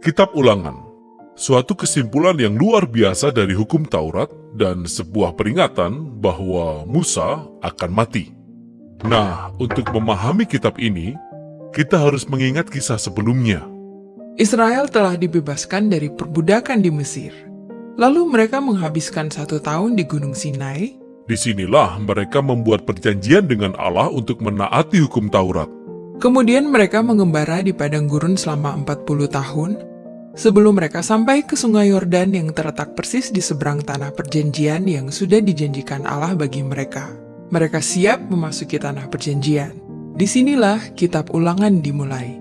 Kitab Ulangan, suatu kesimpulan yang luar biasa dari hukum Taurat dan sebuah peringatan bahwa Musa akan mati. Nah, untuk memahami kitab ini, kita harus mengingat kisah sebelumnya. Israel telah dibebaskan dari perbudakan di Mesir. Lalu mereka menghabiskan satu tahun di Gunung Sinai. Di sinilah mereka membuat perjanjian dengan Allah untuk menaati hukum Taurat. Kemudian mereka mengembara di padang gurun selama 40 tahun sebelum mereka sampai ke sungai Yordan yang terletak persis di seberang tanah perjanjian yang sudah dijanjikan Allah bagi mereka. Mereka siap memasuki tanah perjanjian. Di sinilah kitab ulangan dimulai.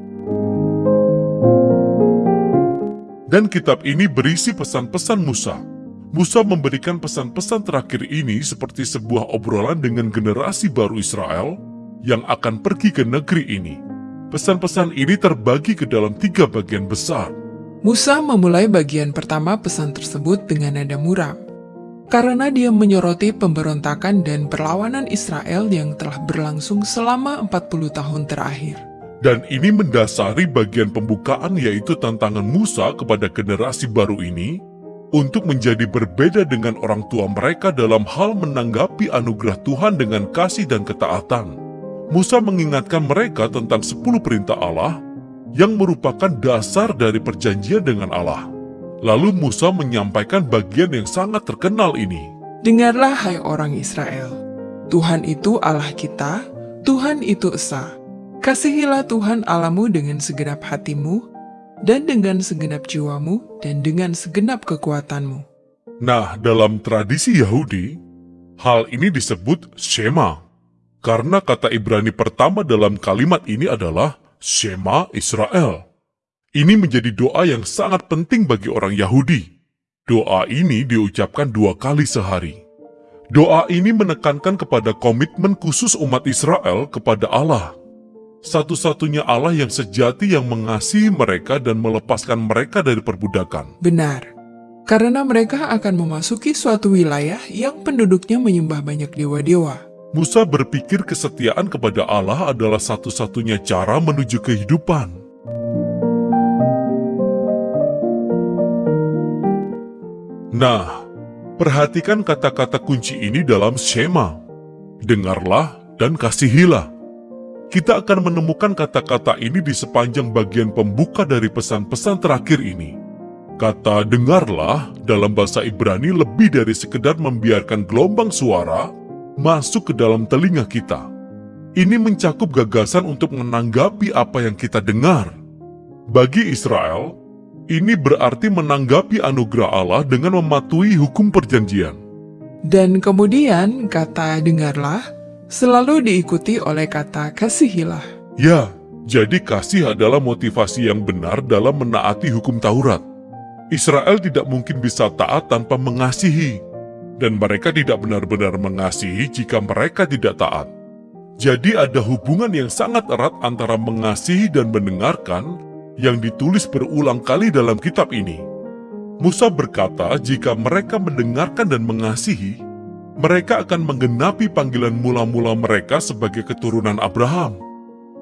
Dan kitab ini berisi pesan-pesan Musa. Musa memberikan pesan-pesan terakhir ini seperti sebuah obrolan dengan generasi baru Israel yang akan pergi ke negeri ini. Pesan-pesan ini terbagi ke dalam tiga bagian besar. Musa memulai bagian pertama pesan tersebut dengan nada muram. Karena dia menyoroti pemberontakan dan perlawanan Israel yang telah berlangsung selama 40 tahun terakhir. Dan ini mendasari bagian pembukaan yaitu tantangan Musa kepada generasi baru ini untuk menjadi berbeda dengan orang tua mereka dalam hal menanggapi anugerah Tuhan dengan kasih dan ketaatan. Musa mengingatkan mereka tentang sepuluh perintah Allah yang merupakan dasar dari perjanjian dengan Allah. Lalu Musa menyampaikan bagian yang sangat terkenal ini. Dengarlah hai orang Israel, Tuhan itu Allah kita, Tuhan itu Esa. Kasihilah Tuhan Alamu dengan segenap hatimu, dan dengan segenap jiwamu, dan dengan segenap kekuatanmu. Nah, dalam tradisi Yahudi, hal ini disebut Shema. Karena kata Ibrani pertama dalam kalimat ini adalah Shema Israel. Ini menjadi doa yang sangat penting bagi orang Yahudi. Doa ini diucapkan dua kali sehari. Doa ini menekankan kepada komitmen khusus umat Israel kepada Allah satu-satunya Allah yang sejati yang mengasihi mereka dan melepaskan mereka dari perbudakan. Benar, karena mereka akan memasuki suatu wilayah yang penduduknya menyembah banyak dewa-dewa. Musa berpikir kesetiaan kepada Allah adalah satu-satunya cara menuju kehidupan. Nah, perhatikan kata-kata kunci ini dalam Shema. Dengarlah dan kasihilah kita akan menemukan kata-kata ini di sepanjang bagian pembuka dari pesan-pesan terakhir ini. Kata dengarlah dalam bahasa Ibrani lebih dari sekedar membiarkan gelombang suara masuk ke dalam telinga kita. Ini mencakup gagasan untuk menanggapi apa yang kita dengar. Bagi Israel, ini berarti menanggapi anugerah Allah dengan mematuhi hukum perjanjian. Dan kemudian kata dengarlah selalu diikuti oleh kata kasihilah. Ya, jadi kasih adalah motivasi yang benar dalam menaati hukum Taurat. Israel tidak mungkin bisa taat tanpa mengasihi, dan mereka tidak benar-benar mengasihi jika mereka tidak taat. Jadi ada hubungan yang sangat erat antara mengasihi dan mendengarkan yang ditulis berulang kali dalam kitab ini. Musa berkata jika mereka mendengarkan dan mengasihi, mereka akan menggenapi panggilan mula-mula mereka sebagai keturunan Abraham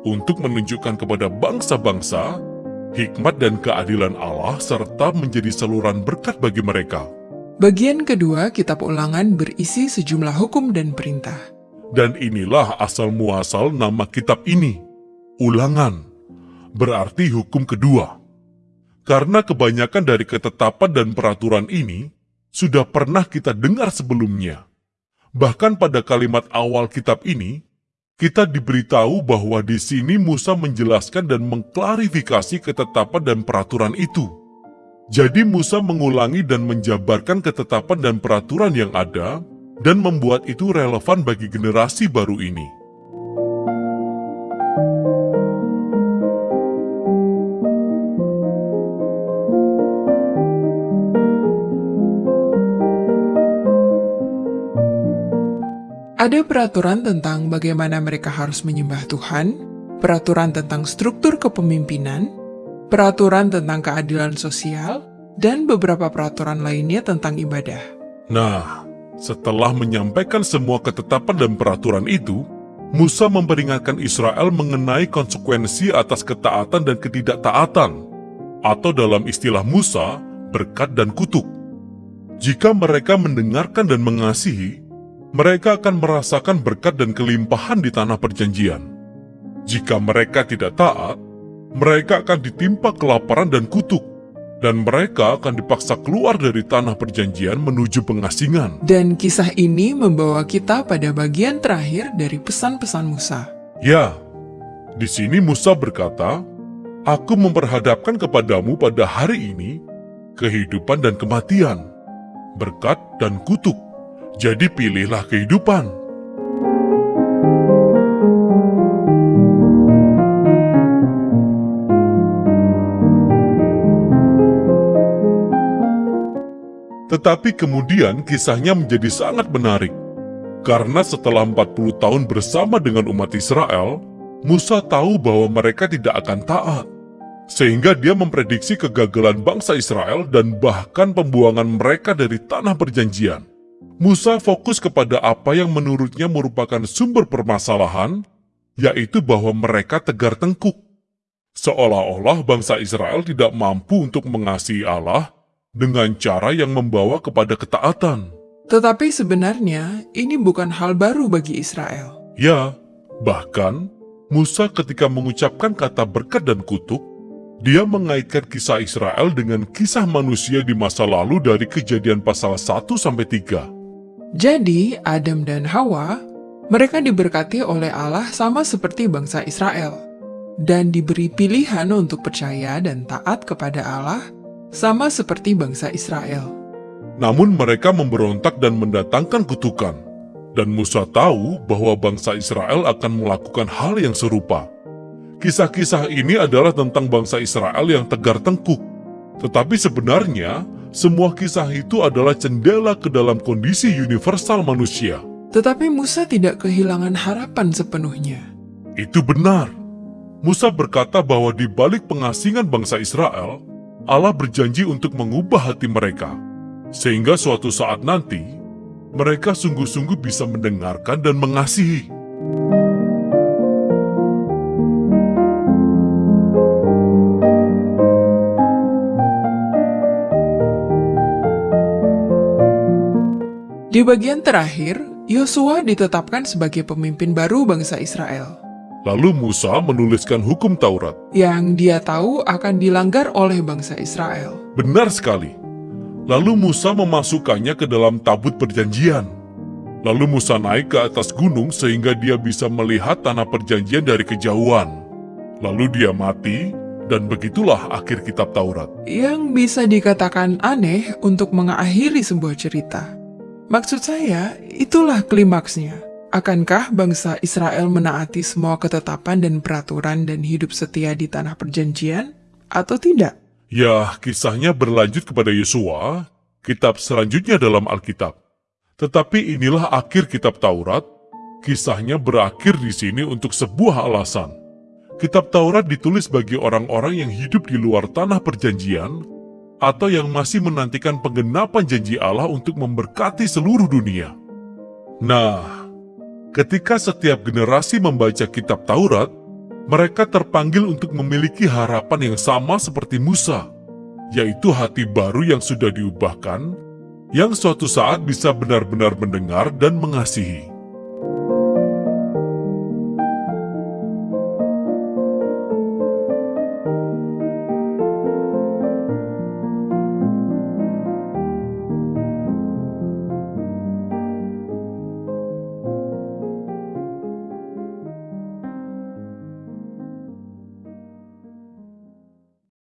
untuk menunjukkan kepada bangsa-bangsa hikmat dan keadilan Allah serta menjadi saluran berkat bagi mereka. Bagian kedua kitab ulangan berisi sejumlah hukum dan perintah. Dan inilah asal-muasal nama kitab ini, ulangan, berarti hukum kedua. Karena kebanyakan dari ketetapan dan peraturan ini sudah pernah kita dengar sebelumnya. Bahkan pada kalimat awal kitab ini, kita diberitahu bahwa di sini Musa menjelaskan dan mengklarifikasi ketetapan dan peraturan itu. Jadi Musa mengulangi dan menjabarkan ketetapan dan peraturan yang ada dan membuat itu relevan bagi generasi baru ini. Ada peraturan tentang bagaimana mereka harus menyembah Tuhan, peraturan tentang struktur kepemimpinan, peraturan tentang keadilan sosial, dan beberapa peraturan lainnya tentang ibadah. Nah, setelah menyampaikan semua ketetapan dan peraturan itu, Musa memperingatkan Israel mengenai konsekuensi atas ketaatan dan ketidaktaatan. atau dalam istilah Musa, berkat dan kutuk. Jika mereka mendengarkan dan mengasihi, mereka akan merasakan berkat dan kelimpahan di tanah perjanjian. Jika mereka tidak taat, mereka akan ditimpa kelaparan dan kutuk, dan mereka akan dipaksa keluar dari tanah perjanjian menuju pengasingan. Dan kisah ini membawa kita pada bagian terakhir dari pesan-pesan Musa. Ya, di sini Musa berkata, Aku memperhadapkan kepadamu pada hari ini kehidupan dan kematian, berkat dan kutuk. Jadi pilihlah kehidupan. Tetapi kemudian kisahnya menjadi sangat menarik. Karena setelah 40 tahun bersama dengan umat Israel, Musa tahu bahwa mereka tidak akan taat. Sehingga dia memprediksi kegagalan bangsa Israel dan bahkan pembuangan mereka dari tanah perjanjian. Musa fokus kepada apa yang menurutnya merupakan sumber permasalahan, yaitu bahwa mereka tegar tengkuk. Seolah-olah bangsa Israel tidak mampu untuk mengasihi Allah dengan cara yang membawa kepada ketaatan. Tetapi sebenarnya ini bukan hal baru bagi Israel. Ya, bahkan Musa ketika mengucapkan kata berkat dan kutuk, dia mengaitkan kisah Israel dengan kisah manusia di masa lalu dari kejadian pasal 1-3. Jadi, Adam dan Hawa, mereka diberkati oleh Allah sama seperti bangsa Israel, dan diberi pilihan untuk percaya dan taat kepada Allah sama seperti bangsa Israel. Namun mereka memberontak dan mendatangkan kutukan. Dan Musa tahu bahwa bangsa Israel akan melakukan hal yang serupa. Kisah-kisah ini adalah tentang bangsa Israel yang tegar tengkuk. Tetapi sebenarnya, semua kisah itu adalah jendela ke dalam kondisi universal manusia. Tetapi Musa tidak kehilangan harapan sepenuhnya. Itu benar. Musa berkata bahwa di balik pengasingan bangsa Israel, Allah berjanji untuk mengubah hati mereka sehingga suatu saat nanti, mereka sungguh-sungguh bisa mendengarkan dan mengasihi. Di bagian terakhir, Yosua ditetapkan sebagai pemimpin baru bangsa Israel. Lalu Musa menuliskan hukum Taurat. Yang dia tahu akan dilanggar oleh bangsa Israel. Benar sekali. Lalu Musa memasukkannya ke dalam tabut perjanjian. Lalu Musa naik ke atas gunung sehingga dia bisa melihat tanah perjanjian dari kejauhan. Lalu dia mati, dan begitulah akhir kitab Taurat. Yang bisa dikatakan aneh untuk mengakhiri sebuah cerita. Maksud saya, itulah klimaksnya. Akankah bangsa Israel menaati semua ketetapan dan peraturan dan hidup setia di tanah perjanjian? Atau tidak? Ya, kisahnya berlanjut kepada Yesua, kitab selanjutnya dalam Alkitab. Tetapi inilah akhir kitab Taurat, kisahnya berakhir di sini untuk sebuah alasan. Kitab Taurat ditulis bagi orang-orang yang hidup di luar tanah perjanjian, atau yang masih menantikan penggenapan janji Allah untuk memberkati seluruh dunia. Nah, ketika setiap generasi membaca kitab Taurat, mereka terpanggil untuk memiliki harapan yang sama seperti Musa, yaitu hati baru yang sudah diubahkan, yang suatu saat bisa benar-benar mendengar dan mengasihi.